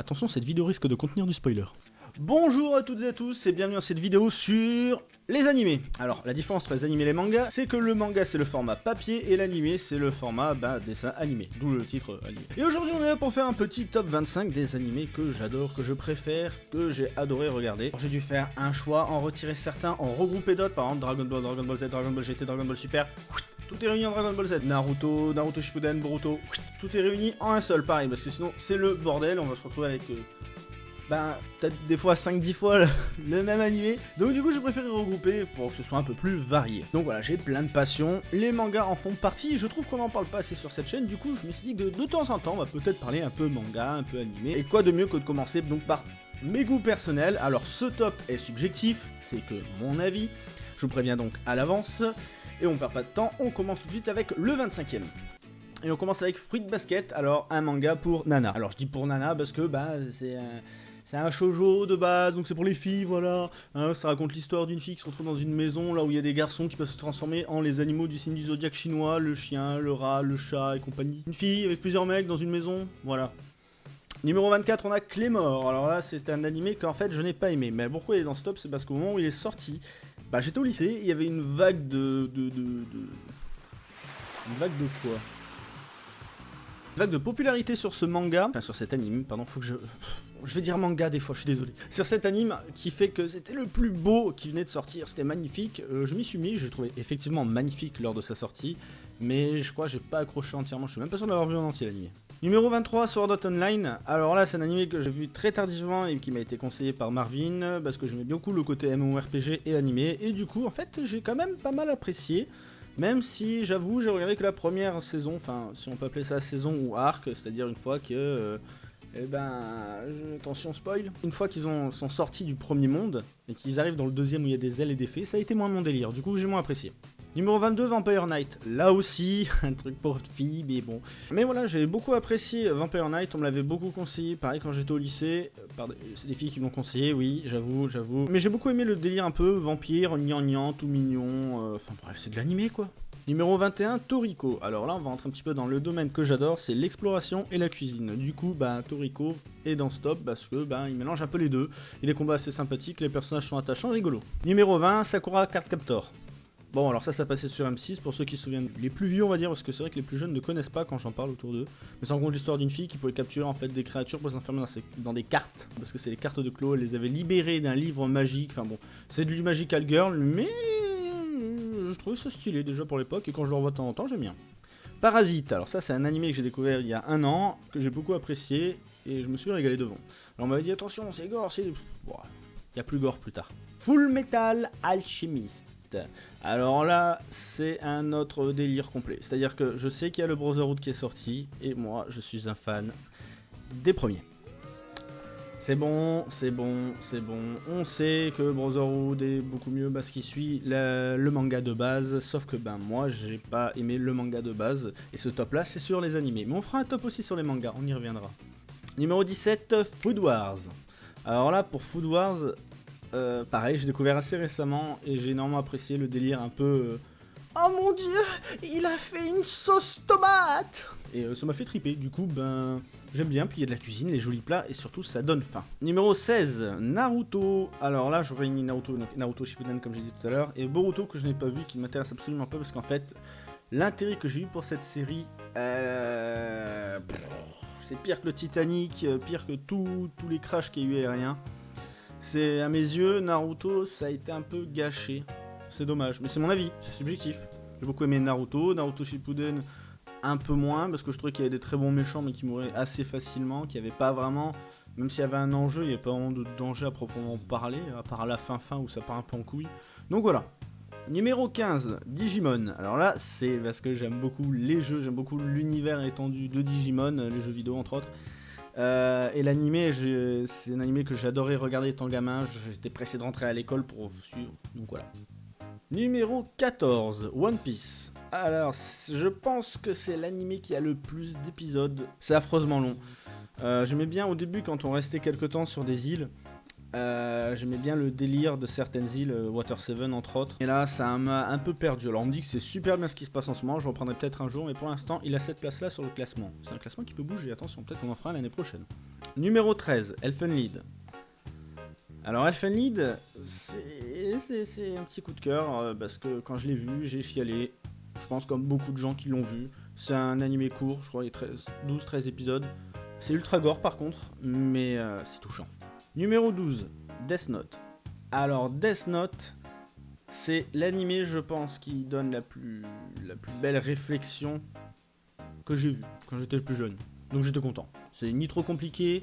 Attention, cette vidéo risque de contenir du spoiler. Bonjour à toutes et à tous et bienvenue dans cette vidéo sur les animés. Alors, la différence entre les animés et les mangas, c'est que le manga c'est le format papier et l'animé c'est le format bah, dessin animé, d'où le titre animé. Et aujourd'hui on est là pour faire un petit top 25 des animés que j'adore, que je préfère, que j'ai adoré regarder. J'ai dû faire un choix, en retirer certains, en regrouper d'autres, par exemple Dragon Ball, Dragon Ball Z, Dragon Ball GT, Dragon Ball Super, tout est réuni en Dragon Ball Z. Naruto, Naruto Shippuden, Boruto, tout est réuni en un seul, pareil, parce que sinon c'est le bordel, on va se retrouver avec... Euh, ben, peut-être des fois 5-10 fois le, même animé. Donc du coup, j'ai préféré regrouper pour que ce soit un peu plus varié. Donc voilà, j'ai plein de passions. Les mangas en font partie. Je trouve qu'on en parle pas assez sur cette chaîne. Du coup, je me suis dit que de, temps en temps, on va peut-être parler un peu manga, un peu animé. Et quoi de mieux que de commencer donc par mes goûts personnels. Alors, ce top est subjectif, c'est que mon avis. Je vous préviens donc à l'avance. Et on perd pas de temps, on commence tout de suite avec le 25ème. Et on commence avec Fruit Basket, alors un manga pour Nana. Alors je dis pour Nana parce que bah c'est un... C'est un shoujo de base, donc c'est pour les filles, voilà. Hein, ça raconte l'histoire d'une fille qui se retrouve dans une maison là où il y a des garçons qui peuvent se transformer en les animaux du signe du zodiaque chinois, le chien, le rat, le chat et compagnie. Une fille avec plusieurs mecs dans une maison, voilà. Numéro 24, on a Clémor. Alors là, c'est un animé qu'en fait je n'ai pas aimé. Mais pourquoi il est dans ce top? C'est parce qu'au moment où il est sorti, bah j'étais au lycée, il y avait une vague de... de, de. Une vague de quoi? Vague de popularité sur ce manga, enfin sur cet anime, pardon, faut que je... Je vais dire manga des fois, je suis désolé. Sur cet anime qui fait que c'était le plus beau qui venait de sortir, c'était magnifique. Euh, je m'y suis mis, je l'ai trouvé effectivement magnifique lors de sa sortie, mais je crois que j'ai pas accroché entièrement, je suis même pas sûr d'avoir vu en entier l'anime. Numéro 23, Sword Art Online. Alors là, c'est un anime que j'ai vu très tardivement et qui m'a été conseillé par Marvin, parce que j'aimais beaucoup le côté MMORPG et animé, et du coup, en fait, j'ai quand même pas mal apprécié. Même si, j'avoue, j'ai regardé que la première saison, enfin, si on peut appeler ça saison ou arc, c'est-à-dire une fois que... Euh, eh ben, attention spoil. Une fois qu'ils sont sortis du premier monde, et qu'ils arrivent dans le deuxième où il y a des ailes et des fées, ça a été moins mon délire, du coup j'ai moins apprécié. Numéro 22, Vampire Knight. Là aussi, un truc pour filles, mais bon. Mais voilà, j'ai beaucoup apprécié Vampire Knight, on me l'avait beaucoup conseillé, pareil quand j'étais au lycée. Euh, c'est des filles qui m'ont conseillé, oui, j'avoue, j'avoue. Mais j'ai beaucoup aimé le délire un peu vampire, gnangnan, tout mignon. Euh, enfin bref, c'est de l'animé quoi. Numéro 21, Toriko. Alors là, on va rentrer un petit peu dans le domaine que j'adore, c'est l'exploration et la cuisine. Du coup, bah, Toriko est dans Stop parce que bah, il mélange un peu les deux. Il est combats assez sympathiques, les personnages sont attachants, rigolos. Numéro 20, Sakura Card Captor. Bon, alors ça, ça passait sur M6 pour ceux qui se souviennent. Les plus vieux, on va dire, parce que c'est vrai que les plus jeunes ne connaissent pas quand j'en parle autour d'eux. Mais en gros l'histoire d'une fille qui pouvait capturer en fait des créatures pour s'enfermer dans, dans, des cartes. Parce que c'est les cartes de Clo, elle les avait libérées d'un livre magique. Enfin bon, c'est du Magical Girl, mais je trouvais ça stylé déjà pour l'époque, et quand je le revois de temps en temps, j'aime bien. Parasite, alors ça c'est un animé que j'ai découvert il y a un an, que j'ai beaucoup apprécié, et je me suis régalé devant. Alors on m'avait dit attention, c'est gore, c'est... il y a plus gore plus tard. Full Metal Alchemist. Alors là, c'est un autre délire complet. C'est-à-dire que je sais qu'il y a le Brotherhood qui est sorti, et moi, je suis un fan des premiers. C'est bon, c'est bon, c'est bon. On sait que Brotherhood est beaucoup mieux parce qu'il suit le, manga de base, sauf que ben moi j'ai pas aimé le manga de base, et ce top là c'est sur les animés. Mais on fera un top aussi sur les mangas, on y reviendra. Numéro 17, Food Wars. Alors là pour Food Wars, euh, pareil j'ai découvert assez récemment et j'ai énormément apprécié le délire un peu... Euh, oh mon dieu, il a fait une sauce tomate Et euh, ça m'a fait triper, du coup ben... J'aime bien, puis il y a de la cuisine, les jolis plats, et surtout ça donne faim. Numéro 16, Naruto. Alors là, je réunis Naruto, Naruto Shippuden comme j'ai dit tout à l'heure, et Boruto que je n'ai pas vu, qui m'intéresse absolument pas, parce qu'en fait, l'intérêt que j'ai eu pour cette série, euh, c'est pire que le Titanic, pire que tous les crashs qu'il y a eu aériens. C'est, à mes yeux, Naruto, ça a été un peu gâché. C'est dommage, mais c'est mon avis, c'est subjectif. J'ai beaucoup aimé Naruto, Naruto Shippuden, un peu moins, parce que je trouvais qu'il y avait des très bons méchants, mais qui mouraient assez facilement, qu'il n'y avait pas vraiment, même s'il y avait un enjeu, il n'y avait pas vraiment de danger à proprement parler, à part la fin fin où ça part un peu en couille. Donc voilà. Numéro 15, Digimon. Alors là, c'est parce que j'aime beaucoup les jeux, j'aime beaucoup l'univers étendu de Digimon, les jeux vidéo entre autres. Euh, et l'animé, c'est un animé que j'adorais regarder étant gamin, j'étais pressé de rentrer à l'école pour suivre, donc voilà. Numéro 14, One Piece. Alors, je pense que c'est l'animé qui a le plus d'épisodes. C'est affreusement long. Euh, j'aimais bien au début quand on restait quelque temps sur des îles. Euh, j'aimais bien le délire de certaines îles, euh, Water 7 entre autres. Et là, ça m'a un peu perdu. Alors, on me dit que c'est super bien ce qui se passe en ce moment. Je reprendrai peut-être un jour, mais pour l'instant, il a cette place-là sur le classement. C'est un classement qui peut bouger. Attention, peut-être qu'on en fera l'année prochaine. Numéro 13, Elfenlied. Alors, Elfenlied, c'est un petit coup de cœur euh, parce que quand je l'ai vu, j'ai chialé. Je pense comme beaucoup de gens qui l'ont vu. C'est un animé court, je crois, il y a 12-13 épisodes. C'est ultra gore par contre, mais c'est touchant. Numéro 12, Death Note. Alors Death Note, c'est l'animé, je pense, qui donne la plus, la plus belle réflexion que j'ai vue quand j'étais plus jeune. Donc j'étais content. C'est ni trop compliqué,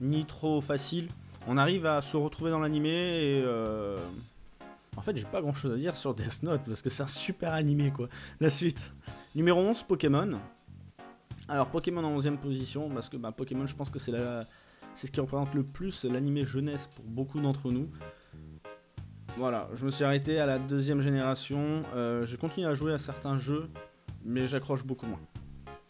ni trop facile. On arrive à se retrouver dans l'animé et... Euh, en fait, j'ai pas grand chose à dire sur Death Note parce que c'est un super animé quoi. La suite. Numéro 11, Pokémon. Alors Pokémon en 11ème position parce que bah, Pokémon, je pense que c'est la c'est ce qui représente le plus l'animé jeunesse pour beaucoup d'entre nous. Voilà, je me suis arrêté à la deuxième génération. Euh, j'ai continué à jouer à certains jeux, mais j'accroche beaucoup moins.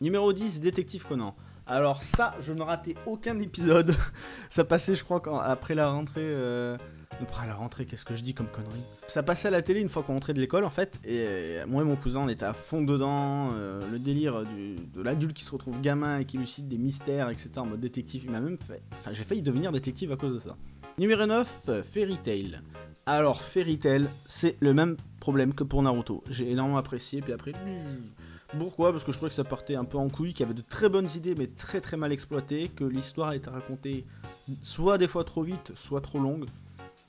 Numéro 10, Détective Conan. Alors ça, je ne ratais aucun épisode. ça passait, je crois, après la rentrée... Euh, après la rentrée, qu'est-ce que je dis comme connerie Ça passait à la télé une fois qu'on rentrait de l'école en fait, et moi et mon cousin on était à fond dedans, euh, le délire de l'adulte qui se retrouve gamin et qui lucide des mystères, etc. en mode détective, il m'a même fait... Enfin j'ai failli devenir détective à cause de ça. Numéro 9, Fairy Tail. Alors Fairy Tail, c'est le même problème que pour Naruto. J'ai énormément apprécié, puis après... Pourquoi? Parce que je trouvais que ça partait un peu en couille, qu'il y avait de très bonnes idées mais très très mal exploitées, que l'histoire était racontée soit des fois trop vite, soit trop longue.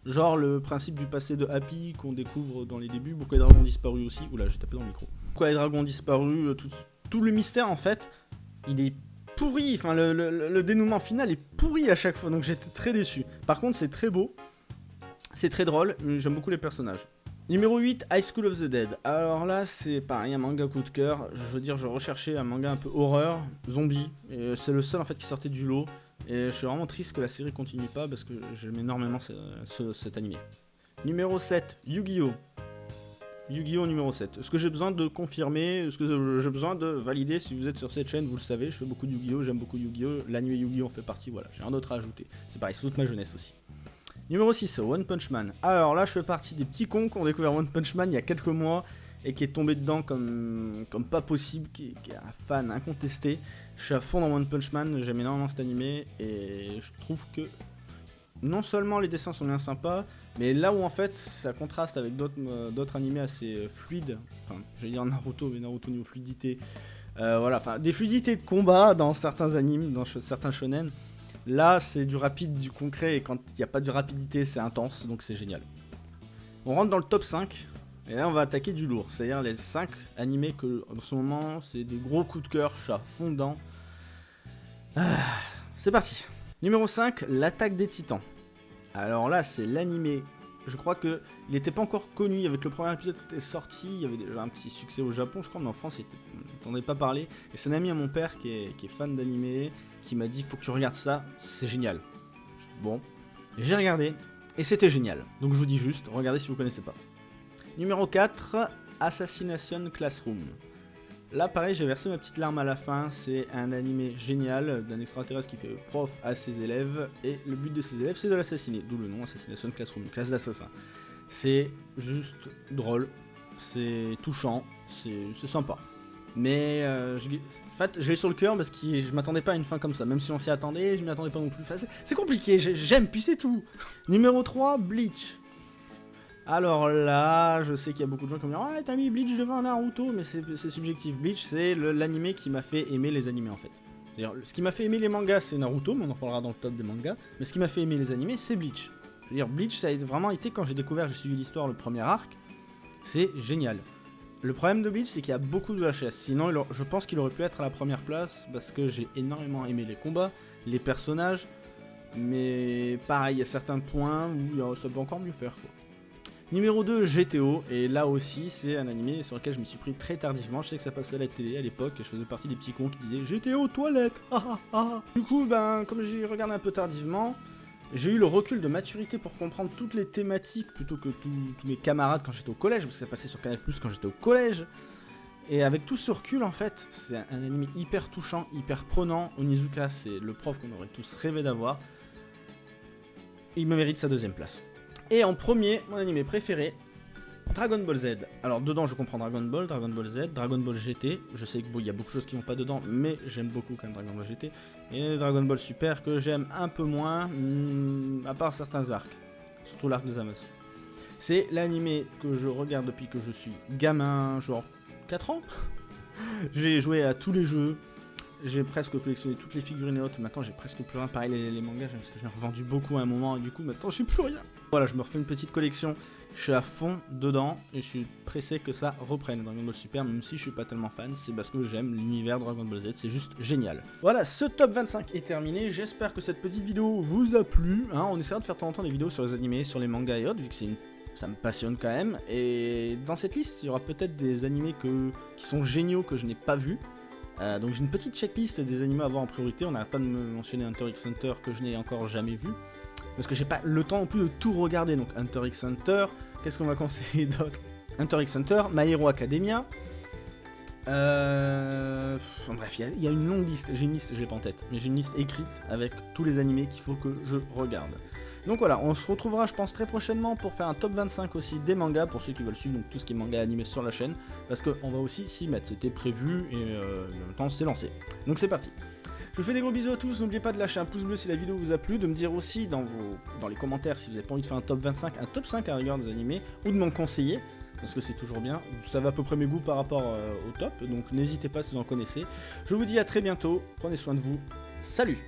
Genre le principe du passé de Happy qu'on découvre dans les débuts, pourquoi les dragons ont disparu aussi. Oula, j'ai tapé dans le micro. Pourquoi les dragons ont disparu, euh, tout, le mystère en fait, il est pourri. Enfin, le, dénouement final est pourri à chaque fois, donc j'étais très déçu. Par contre, c'est très beau, c'est très drôle, j'aime beaucoup les personnages. Numéro 8, High School of the Dead. Alors là, c'est pareil, un manga coup de cœur. Je veux dire, je recherchais un manga un peu horreur, zombie, et c'est le seul en fait qui sortait du lot. Et je suis vraiment triste que la série continue pas parce que j'aime énormément cet animé. Numéro 7, Yu-Gi-Oh! Yu-Gi-Oh! numéro 7. Est-ce que j'ai besoin de confirmer? Est-ce que j'ai besoin de valider Si vous êtes sur cette chaîne, vous le savez, je fais beaucoup de Yu-Gi-Oh! J'aime beaucoup Yu-Gi-Oh! L'anime Yu-Gi-Oh! en fait partie, voilà. J'ai un autre à ajouter. C'est pareil, c'est toute ma jeunesse aussi. Numéro 6, One Punch Man. Alors là, je fais partie des petits cons qui ont découvert One Punch Man il y a quelques mois et qui est tombé dedans comme, comme pas possible, qui, qui est un fan incontesté. Je suis à fond dans One Punch Man, j'aime énormément cet animé et je trouve que non seulement les dessins sont bien sympas, mais là où en fait ça contraste avec d'autres euh, animés assez euh, fluides, enfin j'allais dire Naruto, mais Naruto niveau fluidité, euh, voilà, enfin des fluidités de combat dans certains animes, dans certains shonen, là c'est du rapide, du concret, et quand il n'y a pas de rapidité c'est intense, donc c'est génial. On rentre dans le top 5, et là, on va attaquer du lourd. C'est-à-dire les 5 animés que, en ce moment, c'est des gros coups de cœur, chat fondant. Ah, c'est parti. Numéro 5, l'attaque des titans. Alors là, c'est l'animé. Je crois que il n'était pas encore connu. Avec le premier épisode qui était sorti, il y avait déjà un petit succès au Japon, je crois, mais en France, on n'entendait pas parler. Et c'est un ami à mon père qui est, fan d'animé, qui m'a dit faut que tu regardes ça, c'est génial. Bon, j'ai regardé, et c'était génial. Donc je vous dis juste, regardez si vous connaissez pas. Numéro 4, Assassination Classroom. Là, pareil, j'ai versé ma petite larme à la fin. C'est un animé génial d'un extraterrestre qui fait prof à ses élèves. Et le but de ses élèves, c'est de l'assassiner. D'où le nom Assassination Classroom, classe d'assassin. C'est juste drôle, c'est touchant, c'est sympa. Mais euh, en fait, je l'ai sur le cœur parce que je m'attendais pas à une fin comme ça. Même si on s'y attendait, je m'y attendais pas non plus. c'est compliqué, j'aime, puis c'est tout. Numéro 3, Bleach. Alors là, je sais qu'il y a beaucoup de gens qui vont dire « Ah, t'as mis Bleach devant Naruto !» Mais c'est subjectif. Bleach, c'est l'animé qui m'a fait aimer les animés, en fait. D'ailleurs, ce qui m'a fait aimer les mangas, c'est Naruto, mais on en parlera dans le top des mangas. Mais ce qui m'a fait aimer les animés, c'est Bleach. Je veux dire, Bleach, ça a vraiment été, quand j'ai découvert, j'ai suivi l'histoire, le premier arc, c'est génial. Le problème de Bleach, c'est qu'il y a beaucoup de HS. Sinon, je pense qu'il aurait pu être à la première place, parce que j'ai énormément aimé les combats, les personnages, mais pareil, il y a certains points où ça peut encore mieux faire, quoi. Numéro 2, GTO, et là aussi c'est un animé sur lequel je me suis pris très tardivement, je sais que ça passait à la télé à l'époque, je faisais partie des petits cons qui disaient GTO toilette, Du coup, ben, comme j'ai regardé un peu tardivement, j'ai eu le recul de maturité pour comprendre toutes les thématiques plutôt que tous mes camarades quand j'étais au collège, parce que ça passait sur Canal quand j'étais au collège. Et avec tout ce recul, en fait, c'est un anime hyper touchant, hyper prenant. Onizuka, c'est le prof qu'on aurait tous rêvé d'avoir. il me mérite sa deuxième place. Et en premier, mon animé préféré, Dragon Ball Z. Alors dedans je comprends Dragon Ball, Dragon Ball Z, Dragon Ball GT. Je sais qu'il y a beaucoup de choses qui vont pas dedans, mais j'aime beaucoup quand même Dragon Ball GT. Et Dragon Ball Super que j'aime un peu moins, hmm, à part certains arcs. Surtout l'arc des Amos. C'est l'animé que je regarde depuis que je suis gamin, genre 4 ans. j'ai joué à tous les jeux. J'ai presque collectionné toutes les figurines et autres. Maintenant, j'ai presque plus rien. Pareil, les, mangas, parce que j'ai revendu beaucoup à un moment. Et du coup, maintenant, j'ai plus rien. Voilà, je me refais une petite collection. Je suis à fond dedans et je suis pressé que ça reprenne Dragon Ball Super, même si je suis pas tellement fan, c'est parce que j'aime l'univers Dragon Ball Z, c'est juste génial. Voilà, ce top 25 est terminé, j'espère que cette petite vidéo vous a plu. Hein. on essaiera de faire de temps en temps des vidéos sur les animés, sur les mangas et autres, vu que ça me passionne quand même. Et dans cette liste, il y aura peut-être des animés qui sont géniaux que je n'ai pas vus. Euh, donc j'ai une petite checklist des animés à voir en priorité. On n'arrête pas de me mentionner Hunter x Hunter que je n'ai encore jamais vu. Parce que j'ai pas le temps non plus de tout regarder. Donc Hunter x Hunter, qu'est-ce qu'on va conseiller d'autre? Hunter x Hunter, My Hero Academia. Euh... bref, il y, y, a une longue liste. J'ai une liste, j'ai pas en tête. Mais j'ai une liste écrite avec tous les animés qu'il faut que je regarde. Donc voilà, on se retrouvera je pense très prochainement pour faire un top 25 aussi des mangas, pour ceux qui veulent suivre donc, tout ce qui est manga animé sur la chaîne, parce qu'on va aussi s'y mettre, c'était prévu et euh, en même temps c'est lancé. Donc c'est parti. Je vous fais des gros bisous à tous, n'oubliez pas de lâcher un pouce bleu si la vidéo vous a plu, de me dire aussi dans, les commentaires si vous avez pas envie de faire un top 25, un top 5 à rigueur des animés, ou de m'en conseiller, parce que c'est toujours bien, ça va à peu près mes goûts par rapport euh, au top, donc n'hésitez pas si vous en connaissez. Je vous dis à très bientôt, prenez soin de vous, salut